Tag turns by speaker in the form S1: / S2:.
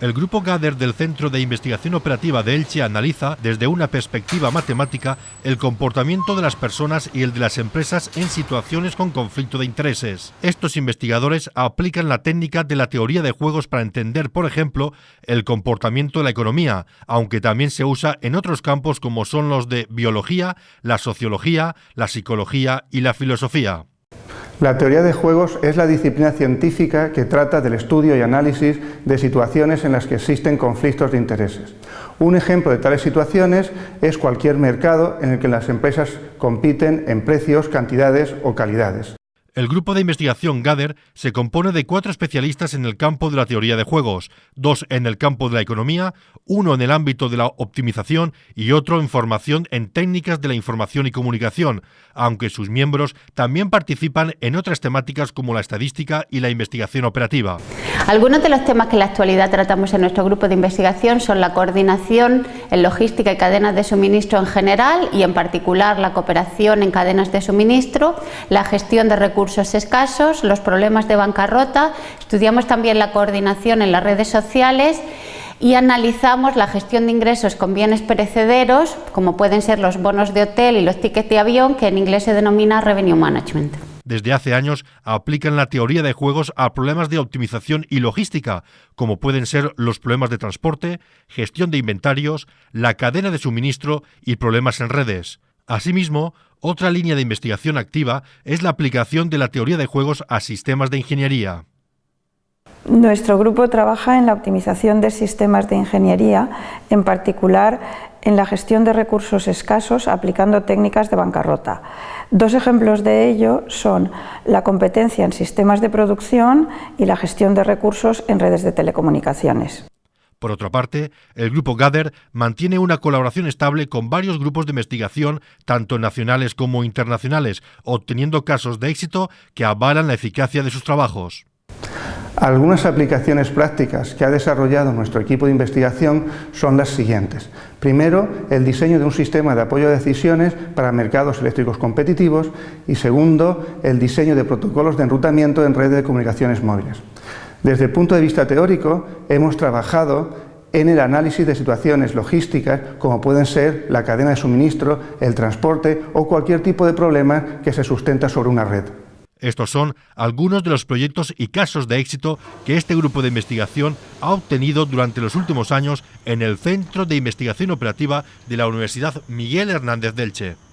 S1: El grupo GADER del Centro de Investigación Operativa de Elche analiza, desde una perspectiva matemática, el comportamiento de las personas y el de las empresas en situaciones con conflicto de intereses. Estos investigadores aplican la técnica de la teoría de juegos para entender, por ejemplo, el comportamiento de la economía, aunque también se usa en otros campos como son los de biología, la sociología, la psicología y la filosofía.
S2: La teoría de juegos es la disciplina científica que trata del estudio y análisis de situaciones en las que existen conflictos de intereses. Un ejemplo de tales situaciones es cualquier mercado en el que las empresas compiten en precios, cantidades o calidades.
S1: El grupo de investigación GADER se compone de cuatro especialistas en el campo de la teoría de juegos, dos en el campo de la economía, uno en el ámbito de la optimización y otro en formación en técnicas de la información y comunicación, aunque sus miembros también participan en otras temáticas como la estadística y la investigación operativa.
S3: Algunos de los temas que en la actualidad tratamos en nuestro grupo de investigación son la coordinación en logística y cadenas de suministro en general y en particular la cooperación en cadenas de suministro, la gestión de recursos escasos, los problemas de bancarrota, estudiamos también la coordinación en las redes sociales y analizamos la gestión de ingresos con bienes perecederos, como pueden ser los bonos de hotel y los tickets de avión, que en inglés se denomina Revenue Management.
S1: Desde hace años aplican la teoría de juegos a problemas de optimización y logística, como pueden ser los problemas de transporte, gestión de inventarios, la cadena de suministro y problemas en redes. Asimismo, otra línea de investigación activa es la aplicación de la teoría de juegos a sistemas de ingeniería.
S4: Nuestro grupo trabaja en la optimización de sistemas de ingeniería, en particular en la gestión de recursos escasos aplicando técnicas de bancarrota. Dos ejemplos de ello son la competencia en sistemas de producción y la gestión de recursos en redes de telecomunicaciones.
S1: Por otra parte, el grupo GADER mantiene una colaboración estable con varios grupos de investigación, tanto nacionales como internacionales, obteniendo casos de éxito que avalan la eficacia de sus trabajos.
S2: Algunas aplicaciones prácticas que ha desarrollado nuestro equipo de investigación son las siguientes. Primero, el diseño de un sistema de apoyo a decisiones para mercados eléctricos competitivos y segundo, el diseño de protocolos de enrutamiento en redes de comunicaciones móviles. Desde el punto de vista teórico, hemos trabajado en el análisis de situaciones logísticas como pueden ser la cadena de suministro, el transporte o cualquier tipo de problema que se sustenta sobre una red.
S1: Estos son algunos de los proyectos y casos de éxito que este grupo de investigación ha obtenido durante los últimos años en el Centro de Investigación Operativa de la Universidad Miguel Hernández Delche.